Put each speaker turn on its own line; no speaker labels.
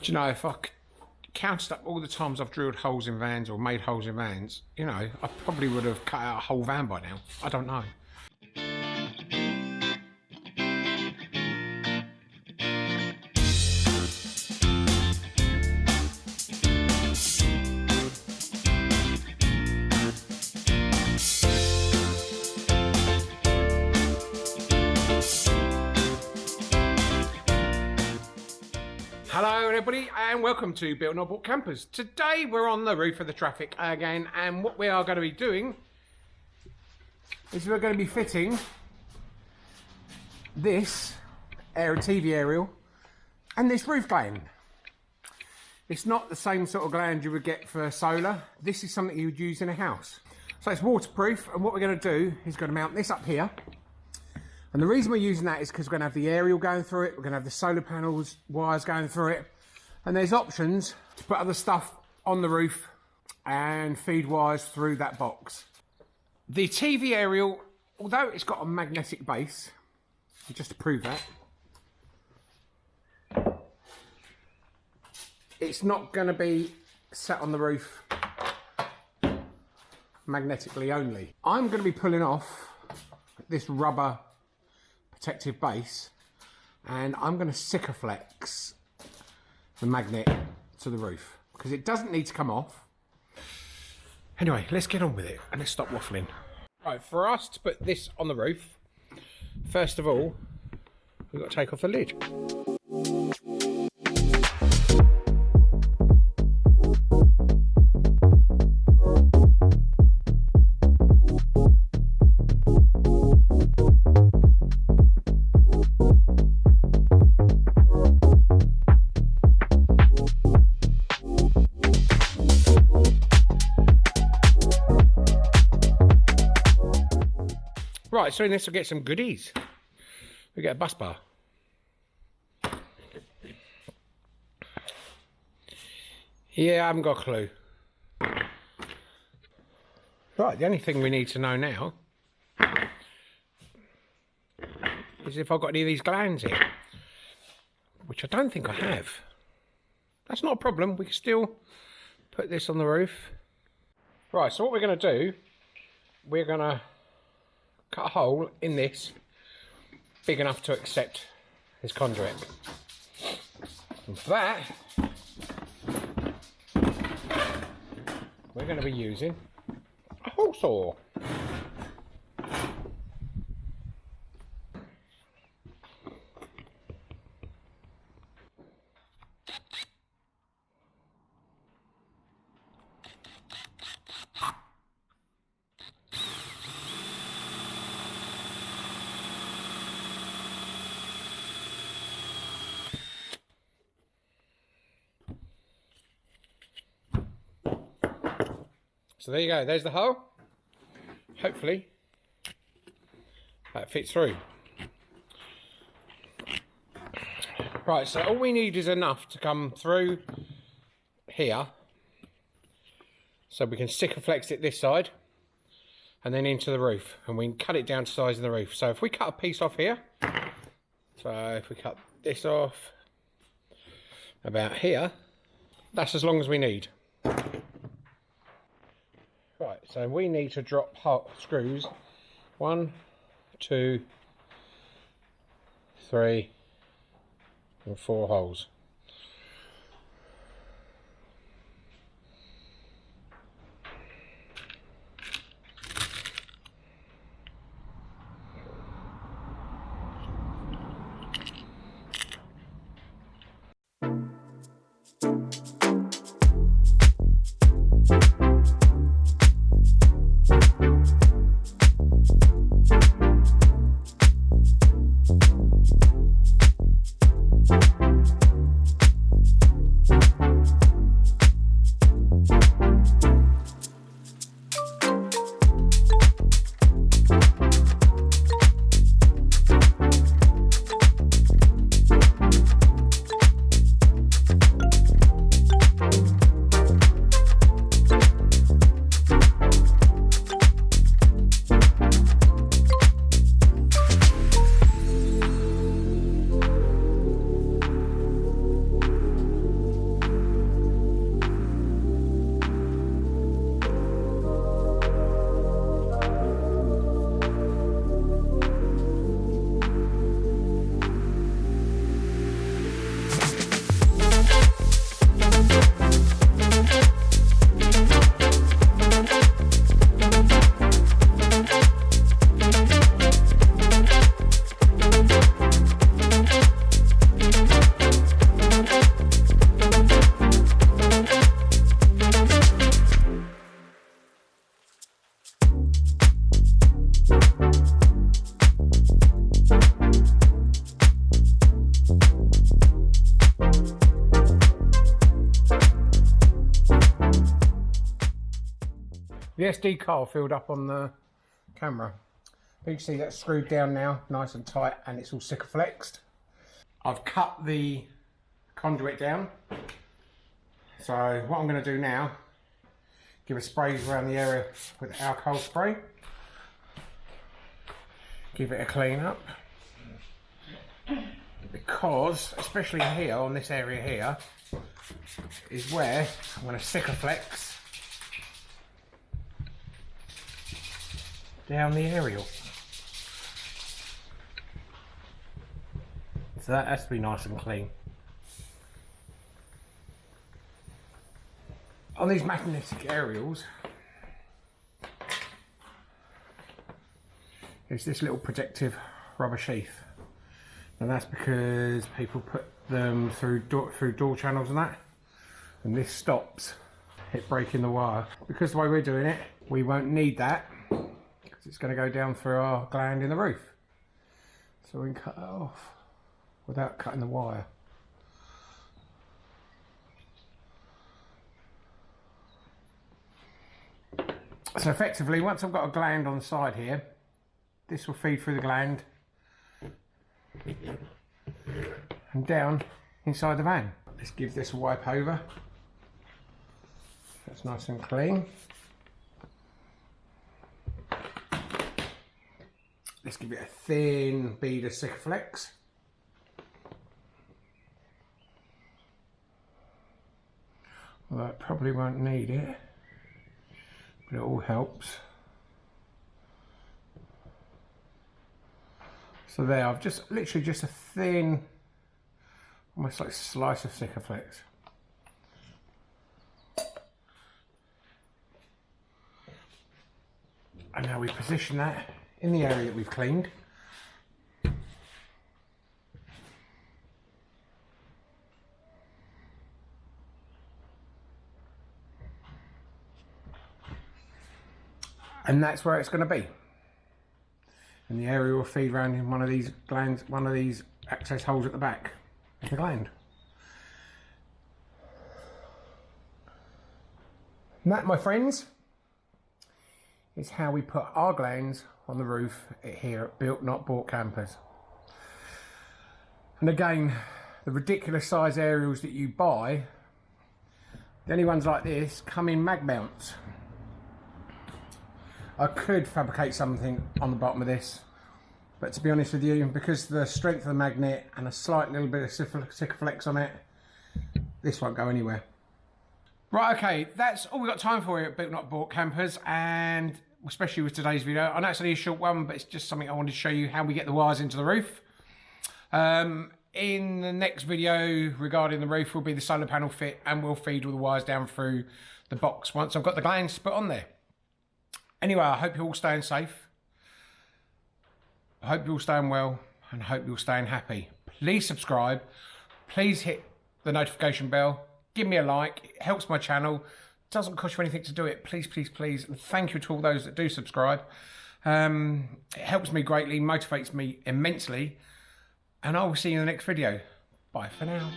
Do you know, if I counted up all the times I've drilled holes in vans or made holes in vans, you know, I probably would have cut out a whole van by now. I don't know. And welcome to Built Not Bought Campers. Today we're on the roof of the Trafic again, and what we are going to be doing is we're going to be fitting this air TV aerial and this roof gland. It's not the same sort of gland you would get for solar. This is something you would use in a house. So it's waterproof, and what we're going to do is going to mount this up here. And the reason we're using that is because we're going to have the aerial going through it, we're going to have the solar panels, wires going through it, and there's options to put other stuff on the roof and feed wires through that box. The TV aerial, although it's got a magnetic base, just to prove that, it's not going to be set on the roof magnetically only. I'm going to be pulling off this rubber protective base and I'm going to Sikaflex the magnet to the roof because it doesn't need to come off. Anyway, let's get on with it and let's stop waffling. Right, for us to put this on the roof, first of all, we've got to take off the lid. Right, so in this we'll get some goodies. We get a bus bar. Yeah, I haven't got a clue. Right, the only thing we need to know now is if I've got any of these glands in, which I don't think I have. That's not a problem, we can still put this on the roof. Right, so what we're going to do, we're going to cut a hole in this big enough to accept this conduit. And for that, we're going to be using a hole saw. So there you go, there's the hole. Hopefully that fits through. Right, so all we need is enough to come through here. So we can stick and flex it this side and then into the roof and we can cut it down to size of the roof. So if we cut a piece off here, so if we cut this off about here, that's as long as we need. Right, so we need to drop hot screws. One, two, three, and four holes. The SD card filled up on the camera. You can see that's screwed down now, nice and tight, and it's all flexed. I've cut the conduit down. So what I'm going to do now, give a spray around the area with alcohol spray. Give it a clean up. Because, especially here, on this area here, is where I'm going to Sikaflex down the aerial. So that has to be nice and clean. On these magnetic aerials, there's this little protective rubber sheath. And that's because people put them through door, through door channels and that. And this stops it breaking the wire. Because the way we're doing it, we won't need that it's going to go down through our gland in the roof. So we can cut it off without cutting the wire. So effectively, once I've got a gland on the side here, this will feed through the gland and down inside the van. Let's give this a wipe over. That's nice and clean. Let's give it a thin bead of Sikaflex. Well, that probably won't need it, but it all helps. So there, I've just literally just a thin, almost like slice of Sikaflex. And now we position that in the area that we've cleaned. and that's where it's going to be. And the area will feed around in one of these glands, one of these access holes at the back of the gland. And that, my friends, is how we put our glands on the roof here at Built Not Bought Campers. And again, the ridiculous size aerials that you buy, the only ones like this come in mag mounts. I could fabricate something on the bottom of this, but to be honest with you, because the strength of the magnet and a slight little bit of Sikaflex on it, this won't go anywhere. Right, okay, that's all we've got time for here at Built Not Bought Campers, and especially with today's video. I know it's only a short one, but it's just something I wanted to show you how we get the wires into the roof. Um, in the next video regarding the roof will be the solar panel fit, and we'll feed all the wires down through the box once I've got the glands put on there. Anyway, I hope you're all staying safe. I hope you're all staying well and I hope you're staying happy. Please subscribe. Please hit the notification bell. Give me a like. It helps my channel. Doesn't cost you anything to do it. Please, please, please. And thank you to all those that do subscribe. Um, it helps me greatly, motivates me immensely. And I will see you in the next video. Bye for now.